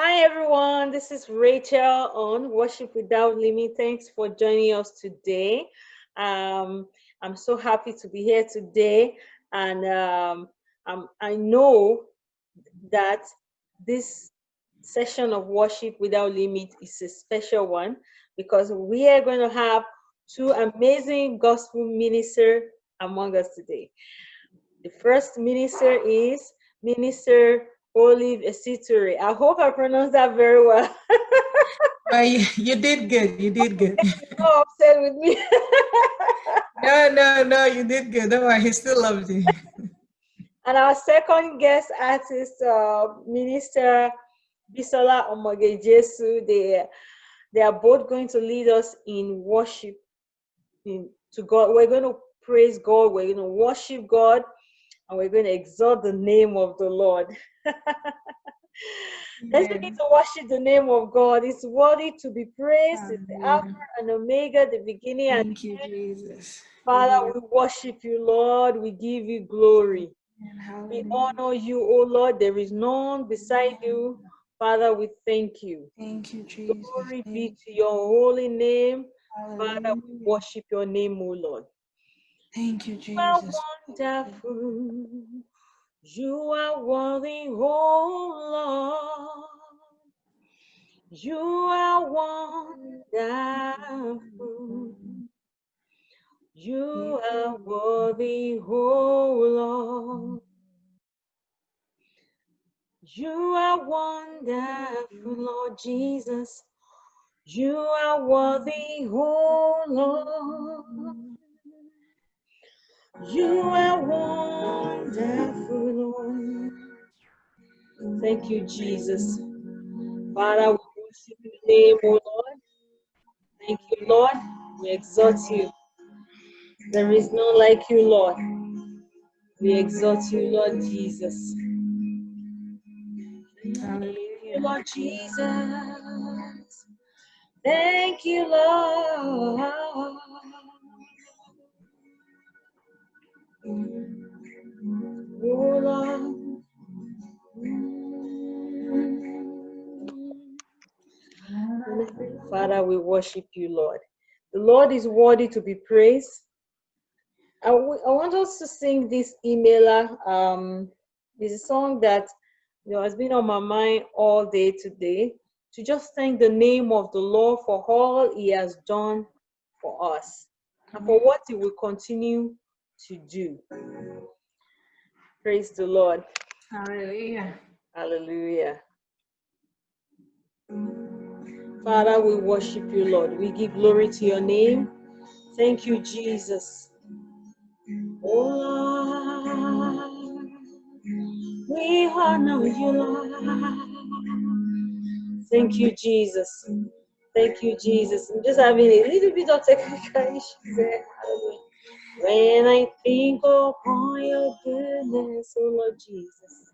Hi everyone, this is Rachel on Worship Without Limit. Thanks for joining us today. Um, I'm so happy to be here today, and um, I know that this session of Worship Without Limit is a special one because we are going to have two amazing gospel ministers among us today. The first minister is Minister Olive Esituri. I hope I pronounced that very well. uh, you, you, did good. You did good. no upset with me. no, no, no, you did good. Don't worry, he still loves you. and our second guest artist, uh, Minister Bisola Omoge Jesu, they, they are both going to lead us in worship in, to God. We're going to praise God. We're going to worship God and we're going to exalt the name of the Lord. Let's begin to worship the name of God. It's worthy to be praised. It's the Alpha and Omega, the beginning Thank and you, Jesus. Father, we worship you, Lord. We give you glory. We honor you, O Lord. There is none beside you. Father, we thank you. Thank you, Jesus. Glory be to your holy name. Father, we worship your name, O Lord. Thank you, Jesus. You are wonderful. You are worthy, oh Lord. You are wonderful. You are worthy, oh Lord. You are wonderful, Lord Jesus. You are worthy, oh Lord. You are wonderful, Lord. Thank you, Jesus. Father, we worship your name, O Lord. Thank you, Lord. We exalt you. There is none like you, Lord. We exalt you, Lord Jesus. Lord Jesus. Thank you, Lord. Oh, Lord. Father, we worship you, Lord. The Lord is worthy to be praised. I, I want us to sing this Imela. Um, it's a song that you know has been on my mind all day today. To just thank the name of the Lord for all He has done for us and for what He will continue to do. Praise the Lord. Hallelujah. Hallelujah. Father, we worship you, Lord. We give glory to your name. Thank you, Jesus. Oh, Lord, we honor you, Lord. Thank you, Jesus. Thank you, Jesus. I'm just having a little bit of technical issues there. When I think oh, upon your goodness, oh Lord Jesus.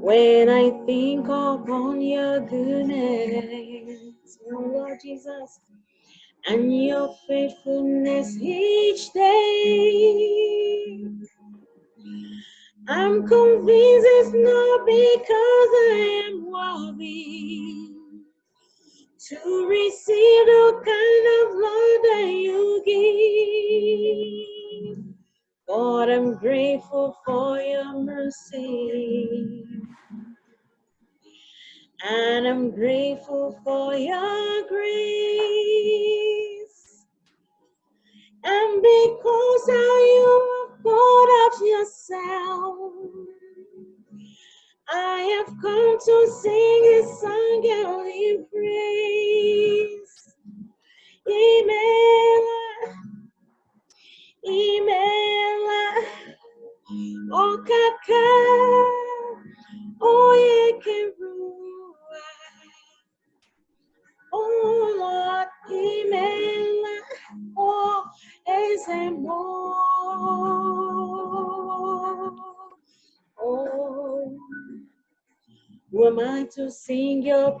When I think upon your goodness, oh Lord Jesus, and your faithfulness each day, I'm convinced it's not because I am worthy to receive the kind of love that you give. God, I'm grateful for your mercy. And I'm grateful for your grace. And because how you poured out yourself, I have come to sing this song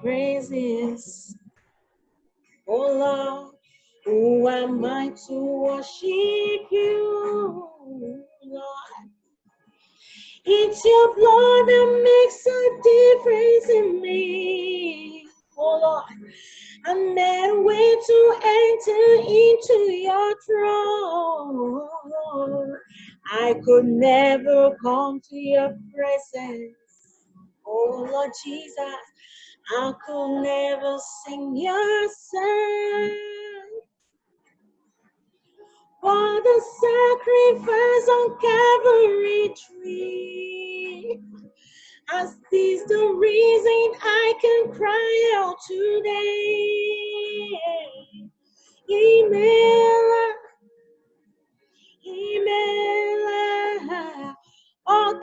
praises. Oh Lord, who am I to worship you, Lord? It's your blood that makes a difference in me, oh Lord. I'm that way to enter into your throne. I could never come to your presence, oh Lord Jesus. I could never sing your song. For the sacrifice on Calvary tree. As this the reason I can cry out today. Imela, imela, oh,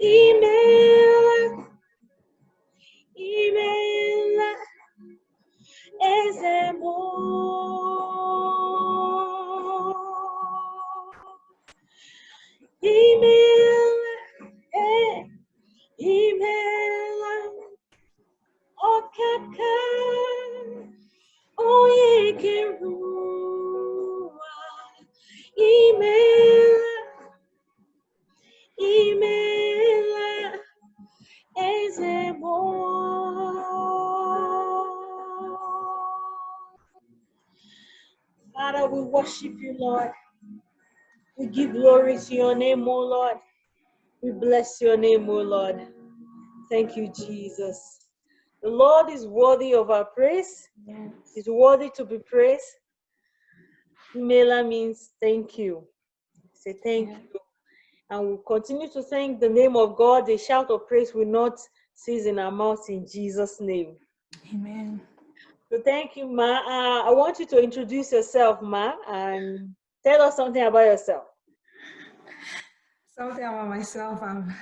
Imela, imela, ezemo. Imela, Father, we worship you, Lord. We give glory to your name, O Lord. We bless your name, O Lord. Thank you, Jesus. The Lord is worthy of our praise. He's worthy to be praised. Mela means thank you. Say thank Yeah. you. And we'll continue to thank the name of God. The shout of praise will not cease in our mouths in Jesus' name. Amen. So thank you, Ma. Uh, I want you to introduce yourself, Ma, and tell us something about yourself. Something about myself, I'm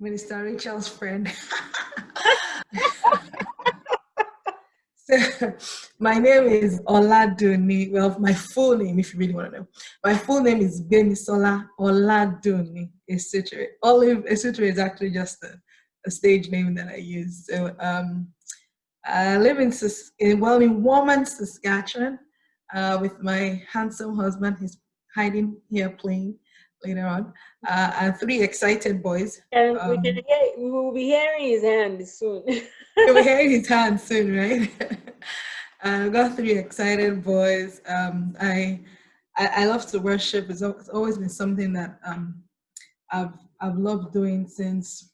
Minister Rachel's friend. so, my name is Oladuni. Well, my full name, if you really want to know, my full name is Benisola Oladuni Esutre. Olive Esutre is actually just a, a stage name that I use. So, um, I live in, in well in Warman, Saskatchewan, uh, with my handsome husband. He's hiding here playing later on, uh, and three excited boys. And we Um, can hear, we will be hearing his hand soon. You'll be hearing his hand soon, right? I've got three excited boys. Um, I, I I love to worship. It's, it's always been something that um, I've I've loved doing since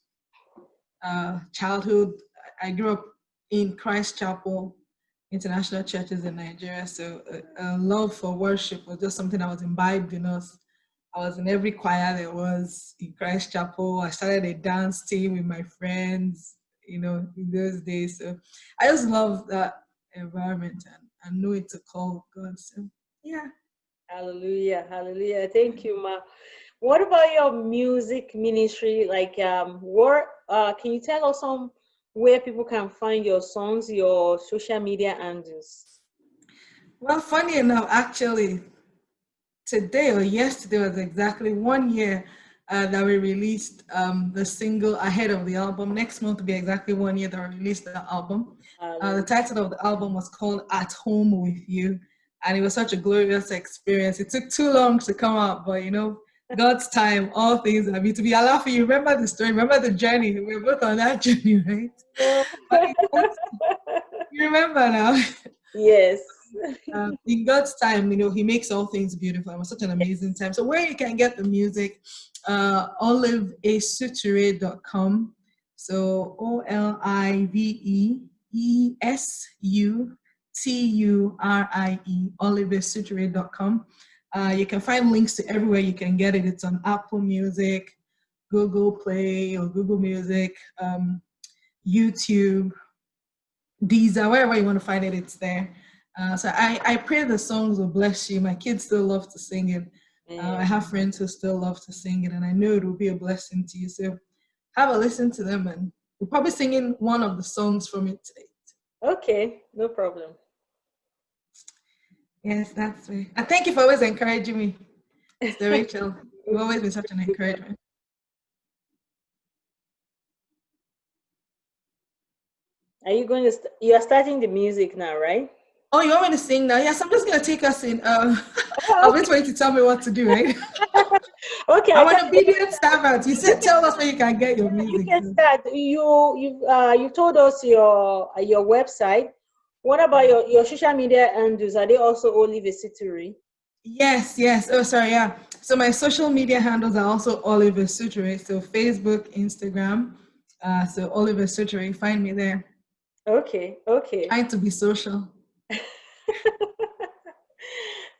uh, childhood. I grew up in Christ Chapel International Churches in Nigeria, so a, a love for worship was just something that was imbibed in us. I was in every choir there was in Christ Chapel. I started a dance team with my friends, you know, in those days. So I just love that environment and, know it's a call of God. So yeah. hallelujah, hallelujah. Thank you, Ma. What about your music ministry? Like, um, what uh, can you tell us some where people can find your songs, your social media handles? Well, funny enough, actually, today or yesterday was exactly one year uh, that we released um, the single ahead of the album. Next month will be exactly one year that we released the album. Uh, the title of the album was called At Home with You, and it was such a glorious experience. It took too long to come out, but you know, God's time, all things are meant to be. allowed for you remember the story, remember the journey. We We're both on that journey, right? But in God's- you remember now. yes. um, in God's time, you know, He makes all things beautiful. It was such an amazing time. So where you can get the music, uh, oliveasuture.com. So O L I V E E S U T U R I E, oliveasuture.com. Uh, you can find links to everywhere you can get it. It's on Apple Music, Google Play or Google Music, um, YouTube, Deezer, wherever you want to find it, it's there. Uh, so I, I pray the songs will bless you. My kids still love to sing it. Uh, I have friends who still love to sing it, and I know it will be a blessing to you. So have a listen to them, and we're probably singing one of the songs from it today. Okay, no problem. Yes, that's me. And thank you for always encouraging me, Mr. Rachel. You've always been such an encouragement. Are you going to? St- you are starting the music now, right? Oh, you want me to sing now? Yes, I'm just gonna take us in. Uh, I'll wait for you to tell me what to do, right? Okay, I'm I an can- obedient servant. You said tell us where you can get your music. you can start. You you uh you told us your uh, your website. What about your, your social media handles? Are they also Olive Esutere? Yes, yes. Oh, sorry, yeah. So my social media handles are also Oliver Esutere. So Facebook, Instagram. Uh, so Oliver Esutere, find me there. Okay, okay. Trying to be social.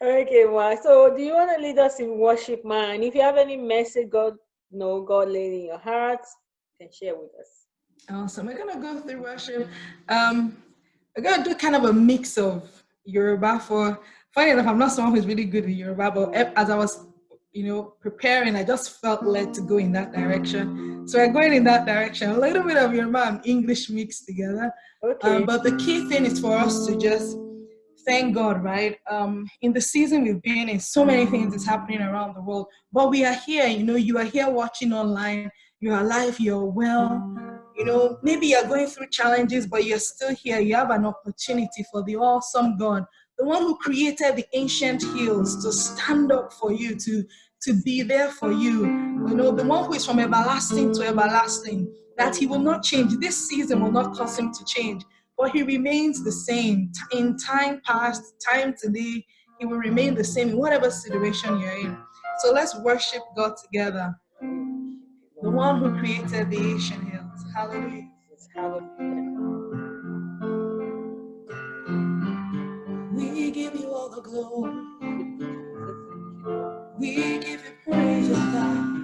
okay, well, so do you want to lead us in worship, man? If you have any message God know God laid in your heart, you can share with us. Awesome. We're gonna go through worship. Um, we're gonna do kind of a mix of Yoruba for funny enough, I'm not someone who's really good in Yoruba, but as I was, you know, preparing, I just felt led to go in that direction. So we're going in that direction. A little bit of Yoruba and English mixed together. Okay. Um, but the key thing is for us to just thank God, right? Um, in the season we've been in, so many things is happening around the world. But we are here, you know, you are here watching online, you're alive, you're well. You know, maybe you're going through challenges, but you're still here. You have an opportunity for the awesome God, the one who created the ancient hills to stand up for you, to, to be there for you. You know, the one who is from everlasting to everlasting, that he will not change. This season will not cause him to change but he remains the same. In time past, time today, he will remain the same in whatever situation you're in. So let's worship God together. The one who created the ancient hills. Hallelujah. Hallelujah. We give you all the glory. We give you praise, oh God.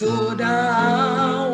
tó dá wọn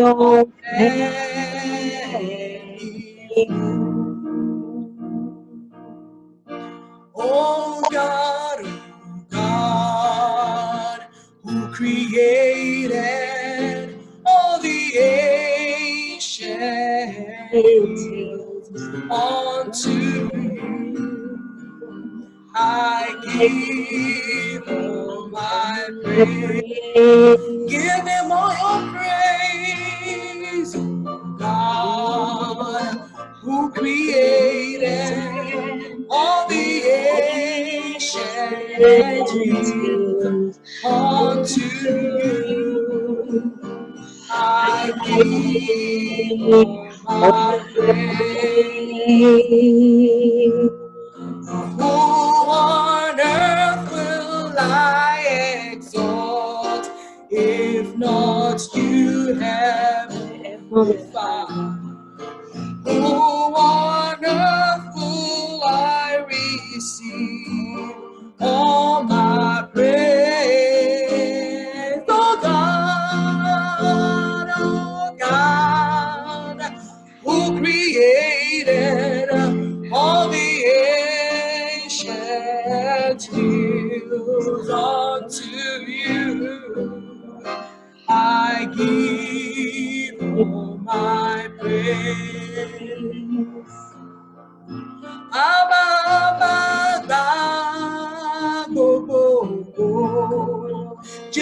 ọpẹ́ Oh ancient hills unto you. I give who on earth will I exalt if not you, Heavenly all my praise? Oh God, oh God who created all the unto you. I give all my praise.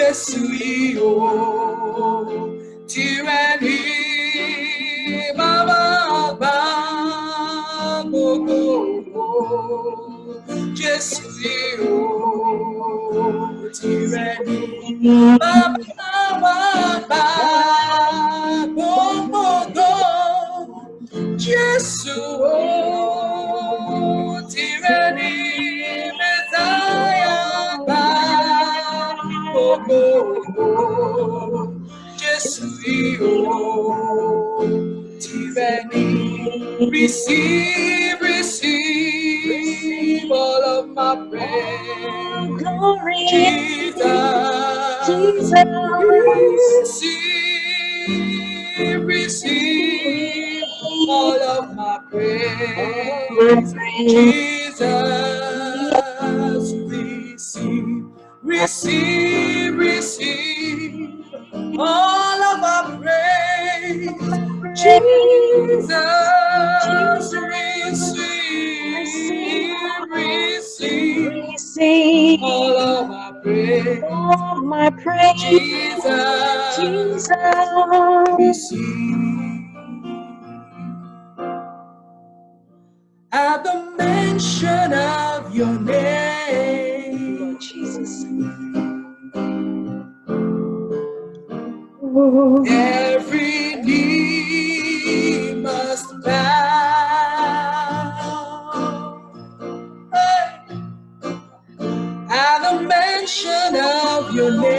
Yesuio, tyranny, Baba, Bogo, Yesuio, tyranny, Baba, Baba. Receive, receive all of my praise. Glory, Jesus, Jesus. receive, receive all of my My praise. Jesus, receive, receive, receive all of our praise. Jesus, receive, receive Receive all of our praise. all my praise. Jesus, Jesus. receive. At the mention of your name, Lord Jesus. every knee bow. Hey. At the mention of your name,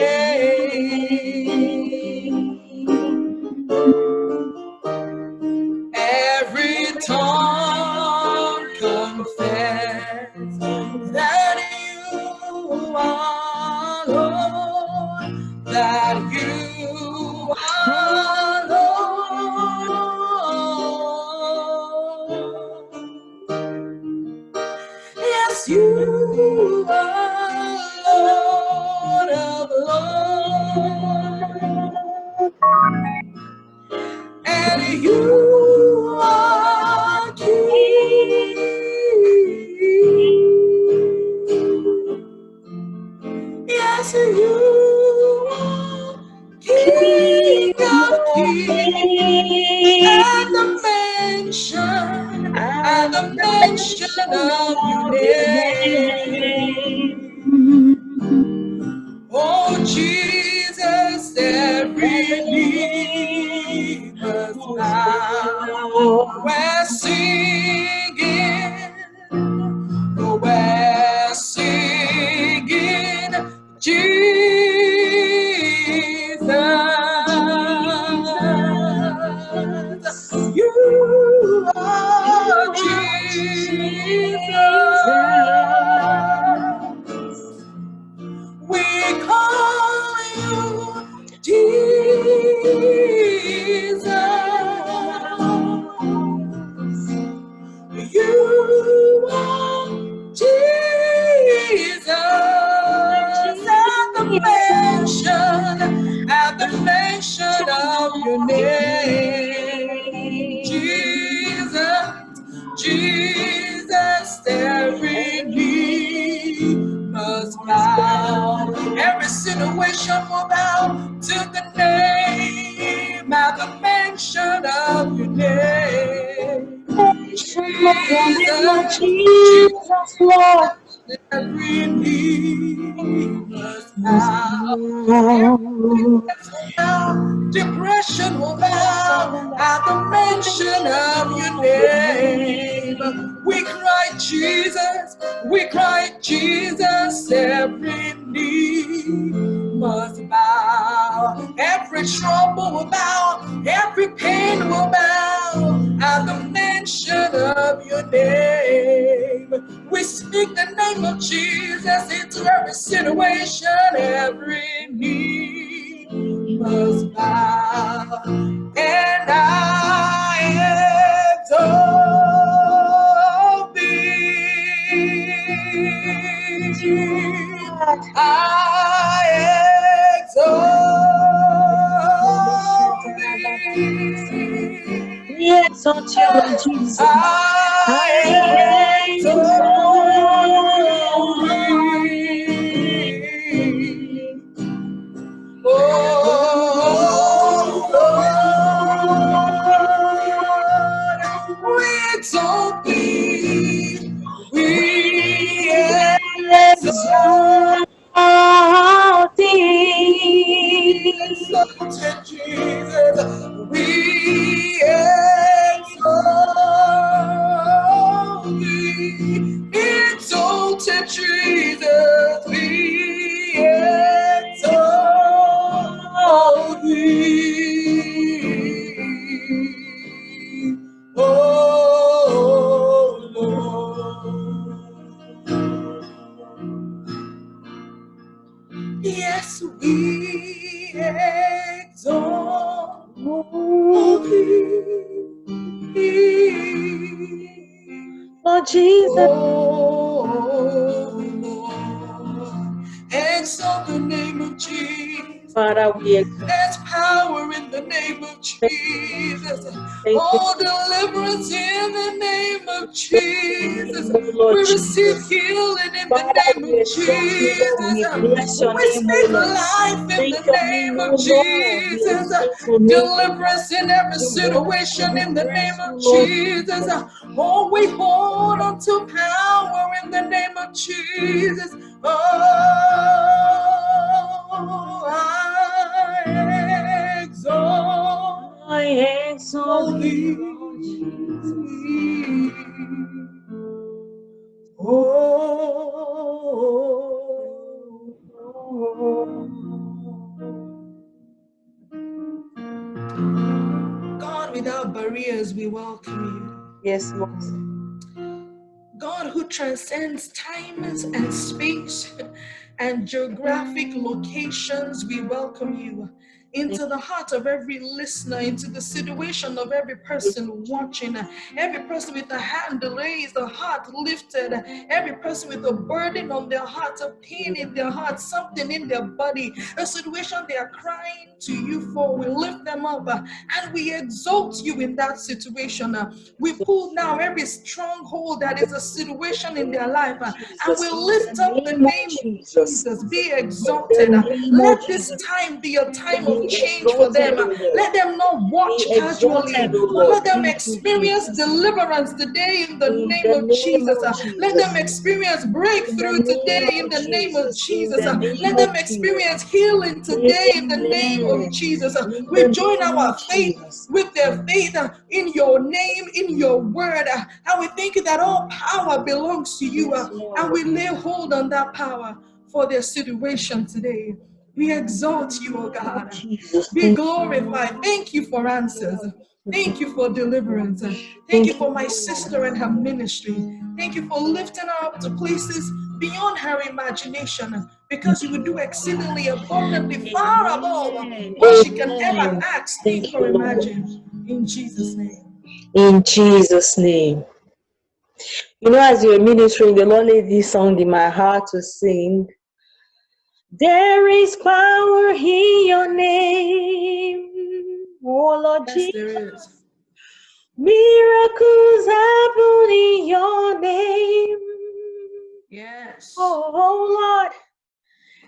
Yes, you are Lord of Lords, and you of your name. We speak the name of Jesus into every situation, every need must bow. And I exalt thee. I exalt you, Lord Jesus. I exalt Jesus. Father, we exalt There's power in the name of Jesus. Oh, deliverance in the name of Jesus. We receive healing in the name of exalt you, Lord. We bless Jesus. We speak life in the name of O Lord. We Jesus. exalt your name, O Lord. Deliverance in every situation in the name of Jesus. Oh, we hold on to power in the name of Jesus. Oh, Yes, Lord. you. God, who transcends time and space and geographic locations, we welcome you into the heart of every listener, into the situation of every person watching, every person with a hand raised, a heart lifted, every person with a burden on their heart, a pain in their heart, something in their body, a situation they are crying to you for. We lift them up uh, and we exalt you in that situation. uh. We pull down every stronghold that is a situation in their life uh, and we lift up the name of Jesus. Be exalted. the name of Let this time be a time of change for them. exalted. O Lord. Let them not watch casually, exalted, O but Lord. let them experience deliverance today in the name of Jesus. Let them experience breakthrough today in the name of Jesus. In Jesus. the name Let them experience healing today in the name of Jesus. We join our faith with their faith in your name, in your word. And we thank you that all power belongs to you. And we lay hold on that power for their situation today. We exalt you, oh God. Be glorified. Thank you for answers. Thank you for deliverance. Thank you for my sister and her ministry. Thank you for lifting her up to places beyond her imagination because you would do exceedingly abundantly far above what she can ever ask, think, or imagine. In Jesus' name. In Jesus' name. You know, as you were ministering, the Lord laid this song in my heart to sing. There is power in your name, oh Lord Yes, Jesus. Miracles happen in your name, Yes. oh Lord.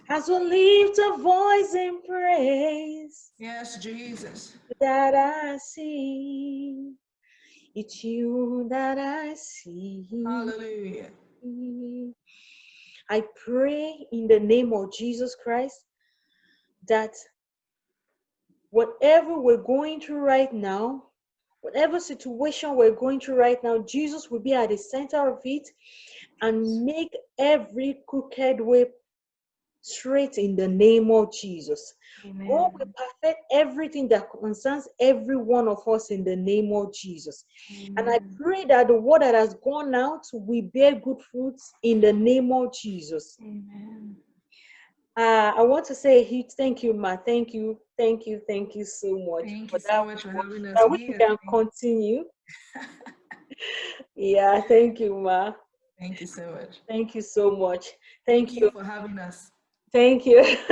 As we lift a voice in praise, Yes, Jesus. that I see. It's you that I see. Hallelujah. I pray in the name of Jesus Christ that whatever we're going through right now, whatever situation we're going through right now, Jesus will be at the center of it and make every crooked way straight in the name of Jesus. God will perfect everything that concerns every one of us in the name of Jesus. And I pray that the word that has gone out will bear good fruits in the name of Jesus. Amen. Uh, I want to say a huge thank you, Ma. Thank you, thank you, thank you so much Thank for you that. so much for having us I wish we here. can continue. yeah, thank you, Ma. Thank you so much. Thank you so much. Thank you. for having us. Thank you.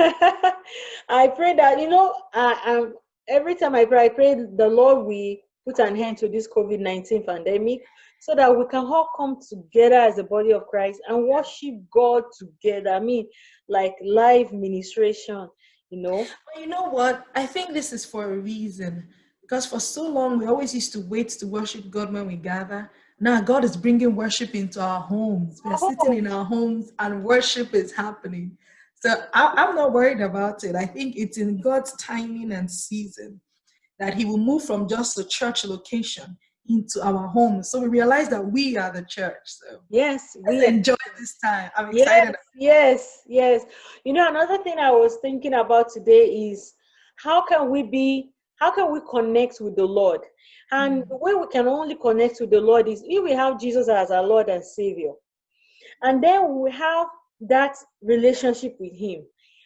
I pray that you know, I, um, every time I pray, I pray the Lord we put an end to this COVID nineteen pandemic, so that we can all come together as a body of Christ and worship God together. I mean, like live ministration. You know. But you know what? I think this is for a reason. Because for so long, we always used to wait to worship God when we gather. Now, God is bringing worship into our homes. We're sitting in our homes and worship is happening. So I, I'm not worried about it. I think it's in God's timing and season that He will move from just a church location into our homes. So we realize that we are the church. So Yes, let's we enjoy this time. I'm Yes, excited. yes, yes. You know, another thing I was thinking about today is how can we be, how can we connect with the Lord? And mm. the way we can only connect with the Lord is if we have Jesus as our Lord and Savior. And then we have that relationship with Him.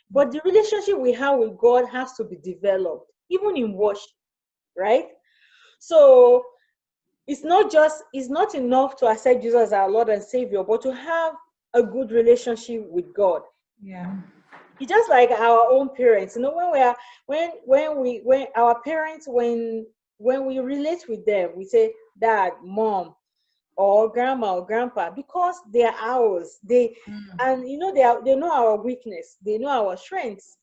But the relationship we have with God has to be developed, even in worship, right? So it's not just it's not enough to accept Jesus as our Lord and Savior, but to have a good relationship with God. Yeah. It's just like our own parents. You know, when we are when when we when our parents when when we relate with them, we say dad, mom, or grandma or grandpa because they are ours. They mm. and you know they are they know our weakness, they know our strengths.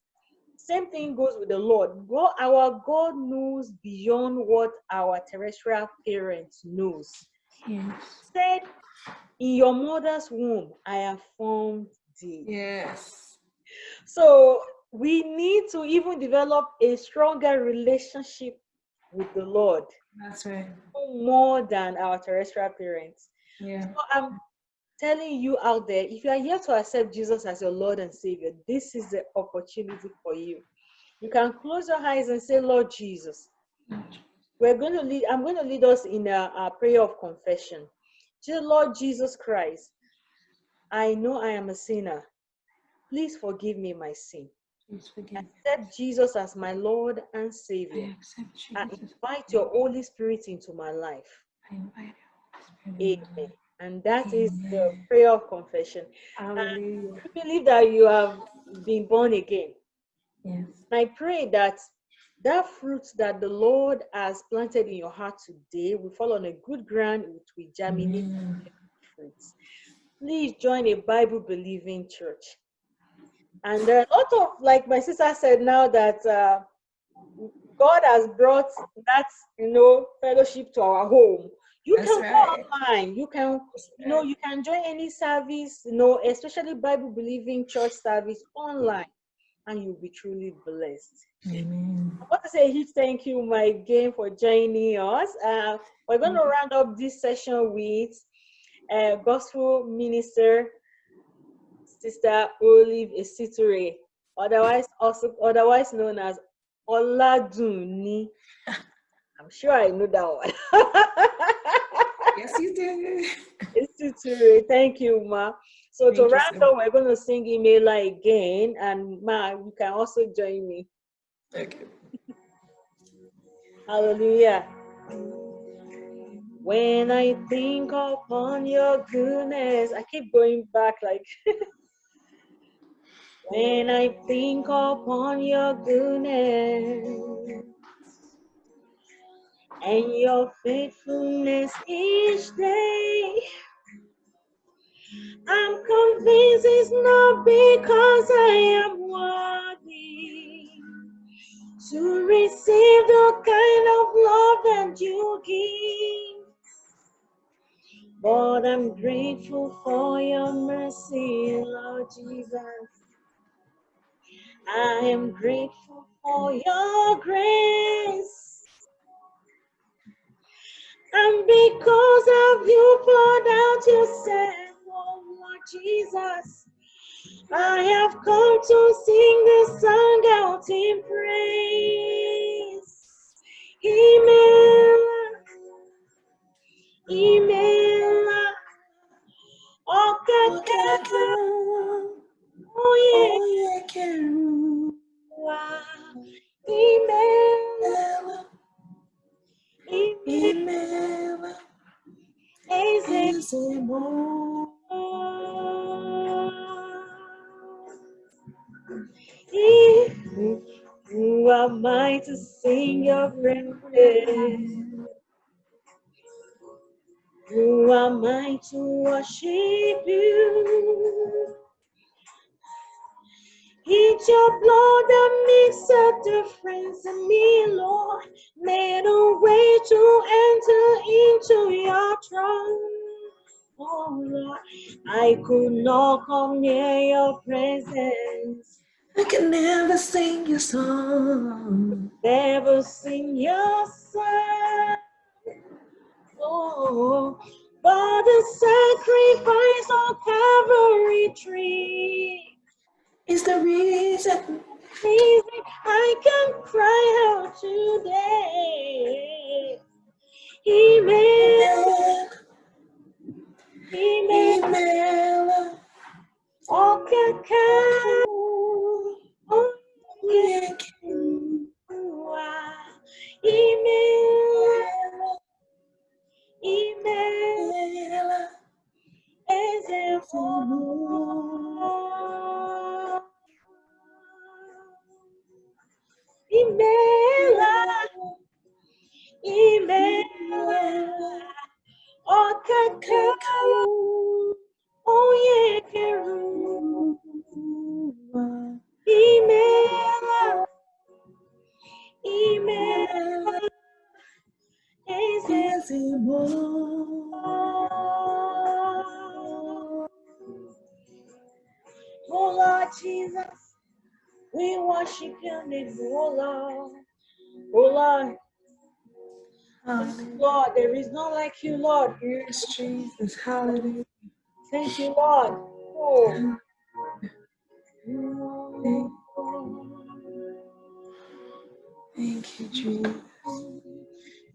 Same thing goes with the Lord. God, our God knows beyond what our terrestrial parents knows. Yes. Said, in your mother's womb, I have formed thee. Yes. So we need to even develop a stronger relationship with the Lord. That's right. More than our terrestrial parents. Yeah. So I'm telling you out there, if you are here to accept Jesus as your Lord and Savior, this is the opportunity for you. You can close your eyes and say, Lord Jesus. We're going to lead, I'm going to lead us in a, a prayer of confession. Dear Lord Jesus Christ, I know I am a sinner. Please forgive me my sin. Accept Jesus as my Lord and Savior. I. I invite your Holy Spirit into my life. I invite your Holy Spirit. Amen. And that Amen. is the prayer of confession. Hallelujah. I believe that you have been born again. Yes. I pray that that fruit that the Lord has planted in your heart today will fall on a good ground, which will germinate. Please join a Bible believing church. And there are a lot of, like my sister said now, that uh, God has brought that, you know, fellowship to our home. You That's can right. go online. You can, you know, you can join any service, you know, especially Bible believing church service online, and you'll be truly blessed. Amen. I want to say a huge thank you, my again, for joining us. Uh, we're going to round up this session with uh, gospel minister Sister Olive Esiture, otherwise also otherwise known as Oladuni. I'm sure I know that one. yes, you did. Esiture, thank you, Ma. So Thank to round up, we're going to sing Imela again, and Ma, you can also join me. Thank you. Hallelujah. When I think upon your goodness, I keep going back like when I think upon your goodness and your faithfulness each day. I'm convinced it's not because I am worthy to receive the kind of love that you give. But I'm grateful for your mercy, Lord Jesus. I am grateful for your grace. And because of you poured out yourself, oh Lord Jesus, I have come to sing this song out in praise. Imela, imela, oh, God, oh yeah, imela, imela, imela, who am I to sing your praises? Who am I to worship you? It's your blood that makes a difference in me, Lord. Made a way to enter into your throne. Oh Lord, I could not come near your presence. I can never sing your song. Never sing your song. Oh, but the sacrifice on Calvary tree is the reason, reason I can cry out today. He made, he made, all can come. Imela, imela, as if Okaka, Oyekeru, Imela, Imela, Ezebo. Oh Lord Jesus, we worship your name, oh Lord. Oh Lord, Ah. Lord, there is none like you, Lord. Yes, Jesus. Hallelujah. Thank you, Lord. Oh. Thank you, Jesus.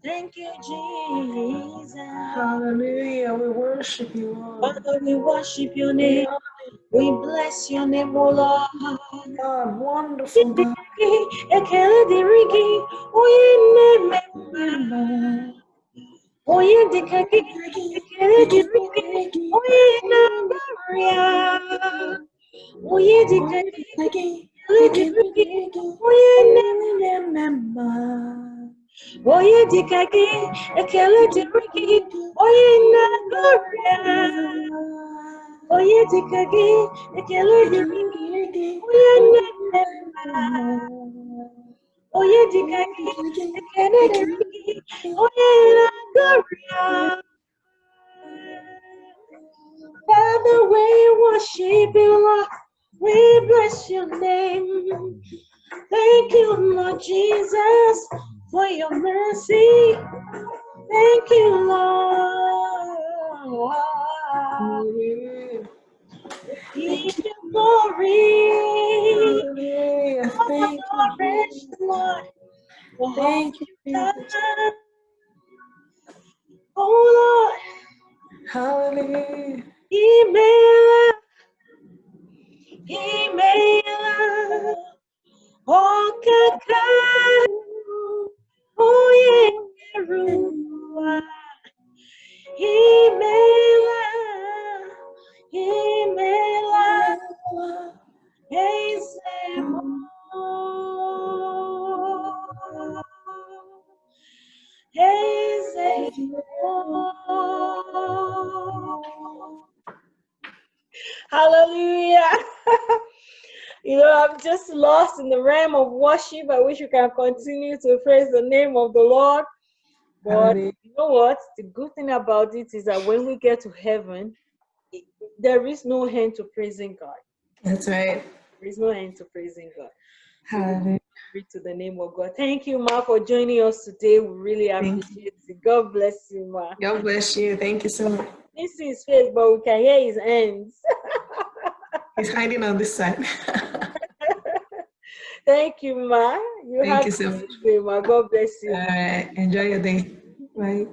Thank you, Jesus. Hallelujah. We worship you, Lord. Father, we worship your name. We bless your name, O Lord. God, wonderful God. Ekele dịrị gị, onye na-eme mma. Onye dịka gị, ekele dịrị gị, onye na-agbara ya. Onye dịka gị, ekele dịrị gị, onye na-eme mma. Onye dịka gị, ekele dịrị gị, onye na-agbara ya. Onye dịka gị, ekele onye na-eme mma. Onye dịka gị, ekele gị, onye na-agọrị ya. Father, we worship you, Lord. We bless your name. Thank you, Lord Jesus, for your mercy. Thank you, Lord. Give you glory. Thank you. Lord. Thank you, Jesus. Oh Lord, Hallelujah. imela, imela, oh kaka, worship. I wish you can continue to praise the name of the Lord. But you know what? The good thing about it is that when we get to heaven, it- there is no end to praising God. That's right. There is no end to praising God. Hallelujah. Glory to the name of God. Thank you, Ma, for joining us today. We really appreciate it. God bless you, Ma. God bless you. Thank you so much. This is his face, but we can hear his hands. He's hiding on this side. Thank you, Ma. You Thank have you so much. day, Ma. God bless you. All right. Enjoy your day. Bye.